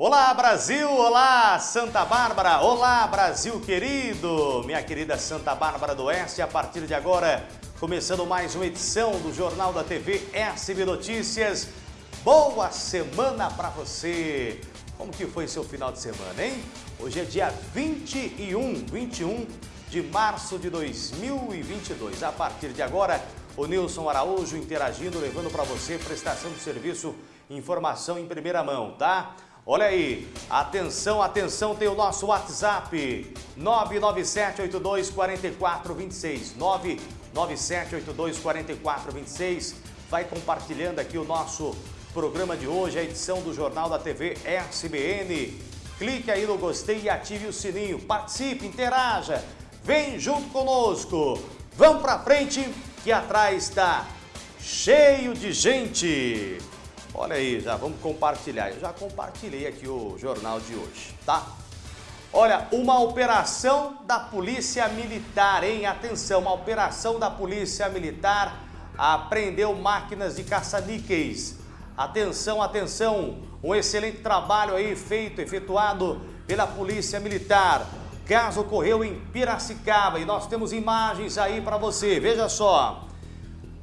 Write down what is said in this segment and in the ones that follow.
Olá Brasil, olá Santa Bárbara, olá Brasil querido, minha querida Santa Bárbara do Oeste, a partir de agora, começando mais uma edição do Jornal da TV SB Notícias. Boa semana para você! Como que foi seu final de semana, hein? Hoje é dia 21, 21 de março de 2022. A partir de agora, o Nilson Araújo interagindo, levando para você prestação de serviço, informação em primeira mão, tá? Olha aí, atenção, atenção, tem o nosso WhatsApp 997824426 997824426 Vai compartilhando aqui o nosso programa de hoje, a edição do Jornal da TV SBN. Clique aí no gostei e ative o sininho. Participe, interaja, vem junto conosco. Vamos pra frente que atrás está cheio de gente. Olha aí, já vamos compartilhar. Eu já compartilhei aqui o jornal de hoje, tá? Olha, uma operação da Polícia Militar, hein? Atenção, uma operação da Polícia Militar apreendeu máquinas de caça-níqueis. Atenção, atenção, um excelente trabalho aí feito, efetuado pela Polícia Militar. Caso ocorreu em Piracicaba e nós temos imagens aí para você, veja só.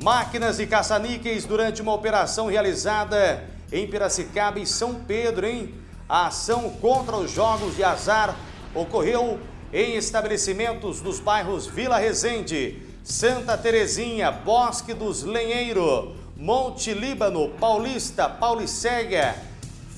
Máquinas de caça-níqueis durante uma operação realizada em Piracicaba e São Pedro, hein? A ação contra os jogos de azar ocorreu em estabelecimentos dos bairros Vila Resende, Santa Terezinha, Bosque dos Lenheiro, Monte Líbano, Paulista, Paulicéia,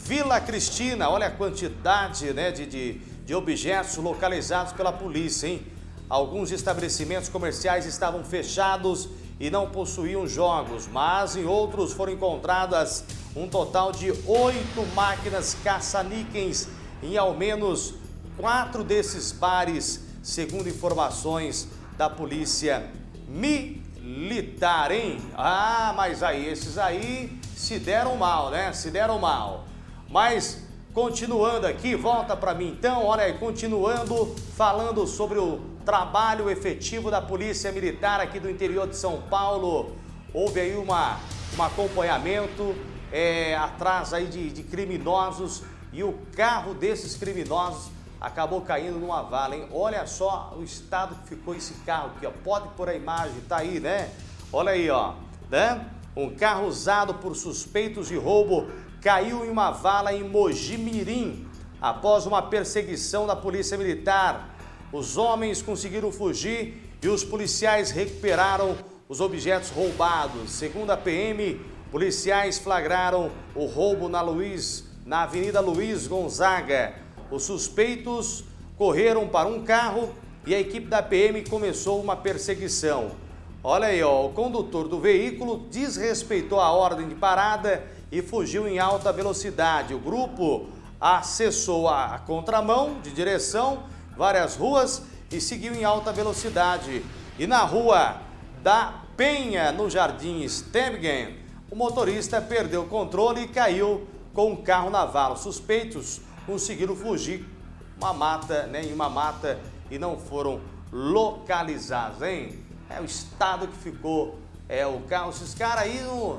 Vila Cristina. Olha a quantidade né, de, de, de objetos localizados pela polícia, hein? Alguns estabelecimentos comerciais estavam fechados e não possuíam jogos, mas em outros foram encontradas um total de oito máquinas caça-níqueis em ao menos quatro desses bares, segundo informações da polícia militar, hein? Ah, mas aí, esses aí se deram mal, né? Se deram mal. Mas continuando aqui, volta para mim então, olha aí, continuando falando sobre o trabalho efetivo da Polícia Militar aqui do interior de São Paulo. Houve aí uma, um acompanhamento é, atrás aí de, de criminosos e o carro desses criminosos acabou caindo numa vala, hein? Olha só o estado que ficou esse carro aqui, ó. Pode pôr a imagem, tá aí, né? Olha aí, ó, né? Um carro usado por suspeitos de roubo caiu em uma vala em Mogi Mirim após uma perseguição da Polícia Militar. Os homens conseguiram fugir e os policiais recuperaram os objetos roubados. Segundo a PM, policiais flagraram o roubo na Luiz, na Avenida Luiz Gonzaga. Os suspeitos correram para um carro e a equipe da PM começou uma perseguição. Olha aí, ó, o condutor do veículo desrespeitou a ordem de parada e fugiu em alta velocidade. O grupo acessou a contramão de direção várias ruas e seguiu em alta velocidade. E na rua da Penha, no Jardim Stebgen, o motorista perdeu o controle e caiu com o carro na vala. Suspeitos conseguiram fugir uma mata, né, em uma mata e não foram localizados, hein? É o estado que ficou é, o carro. Esses caras aí não,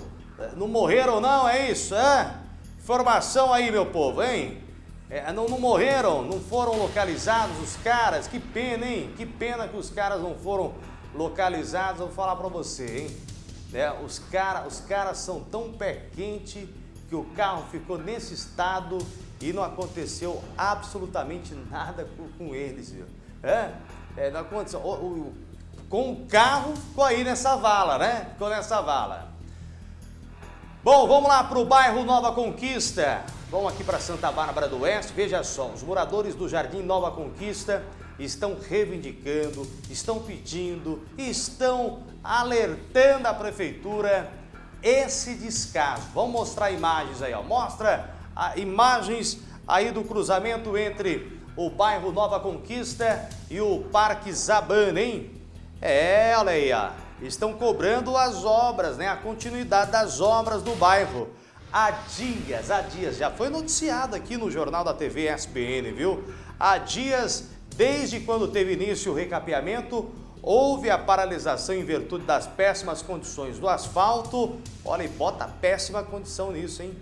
não morreram não, é isso? É? Informação aí, meu povo, hein? É, não, não, morreram, não foram localizados os caras. Que pena, hein? Que pena que os caras não foram localizados. Vou falar pra você, hein? É, os, cara, os caras são tão pé quente que o carro ficou nesse estado e não aconteceu absolutamente nada com, com eles, viu? É, é não aconteceu. O, o, com o carro ficou aí nessa vala, né? Ficou nessa vala. Bom, vamos lá para o bairro Nova Conquista. Vamos aqui para Santa Bárbara do Oeste. Veja só, os moradores do Jardim Nova Conquista estão reivindicando, estão pedindo, estão alertando a prefeitura esse descaso. Vamos mostrar imagens aí, ó. Mostra a, imagens aí do cruzamento entre o bairro Nova Conquista e o Parque Zabana, hein? É, olha aí, ó. Estão cobrando as obras, né? A continuidade das obras do bairro há dias, há dias, já foi noticiado aqui no Jornal da TV SPN, viu? Há dias, desde quando teve início o recapeamento, houve a paralisação em virtude das péssimas condições do asfalto. Olha, e bota péssima condição nisso, hein?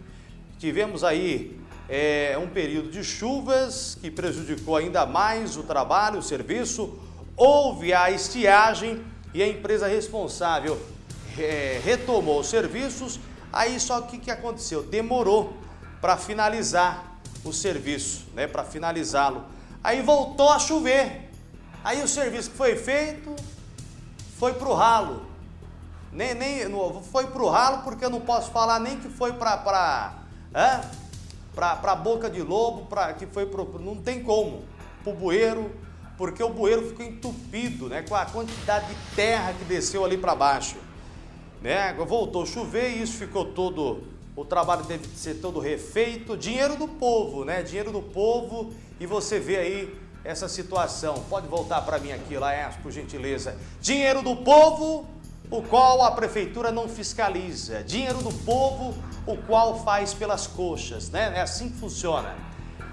Tivemos aí é um período de chuvas que prejudicou ainda mais o trabalho, o serviço. Houve a estiagem e a empresa responsável é, retomou os serviços. Aí só que que aconteceu? Demorou para finalizar o serviço, né? Para finalizá-lo. Aí voltou a chover. Aí o serviço que foi feito foi para o ralo. Nem, nem, foi para o ralo porque eu não posso falar nem que foi para para a boca de lobo, pra, que foi pro, não tem como, o bueiro, porque o bueiro ficou entupido né, com a quantidade de terra que desceu ali para baixo. Né? Voltou a chover e isso ficou todo, o trabalho teve que ser todo refeito, dinheiro do povo, né? Dinheiro do povo e você vê aí essa situação. Pode voltar para mim aqui, Laércio, por gentileza. Dinheiro do povo, o qual a prefeitura não fiscaliza. Dinheiro do povo, o qual faz pelas coxas, né? É assim que funciona.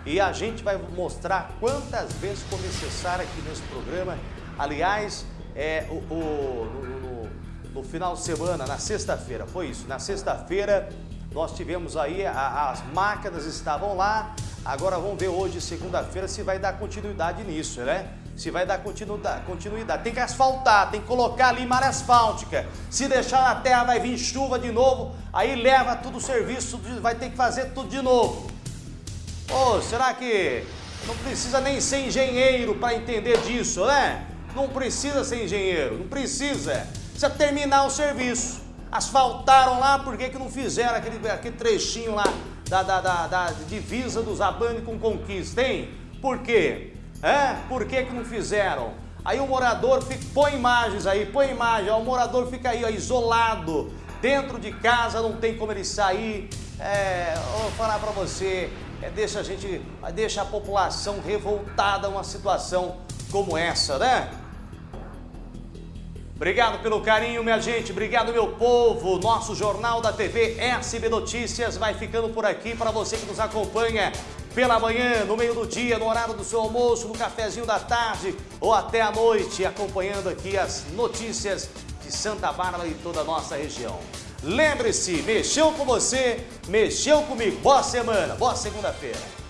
E a gente vai mostrar quantas vezes for necessário aqui nesse programa. Aliás, é, o, o no, no, no, final de semana, na sexta-feira, foi isso. Na sexta-feira nós tivemos aí, a, as máquinas estavam lá. Agora vamos ver hoje, segunda-feira, se vai dar continuidade nisso, né? se vai dar continuidade. Tem que asfaltar, tem que colocar ali malha asfáltica. Se deixar na terra vai vir chuva de novo, aí leva tudo o serviço, vai ter que fazer tudo de novo. Ô, oh, será que não precisa nem ser engenheiro para entender disso, né? Não precisa ser engenheiro, não precisa. Precisa terminar o serviço. Asfaltaram lá, por que, não fizeram aquele, aquele trechinho lá da, da, da, da divisa dos Abane com Conquista, hein? Por quê? É? Por que, que não fizeram? Aí o morador fica, põe imagens aí, põe imagem, o morador fica aí ó, isolado, dentro de casa, não tem como ele sair. É, vou falar para você, é, deixa a gente, deixa a população revoltada uma situação como essa, né? Obrigado pelo carinho, minha gente. Obrigado, meu povo. Nosso Jornal da TV SB Notícias vai ficando por aqui para você que nos acompanha pela manhã, no meio do dia, no horário do seu almoço, no cafezinho da tarde ou até à noite, acompanhando aqui as notícias de Santa Bárbara e toda a nossa região. Lembre-se, mexeu com você, mexeu comigo. Boa semana, boa segunda-feira.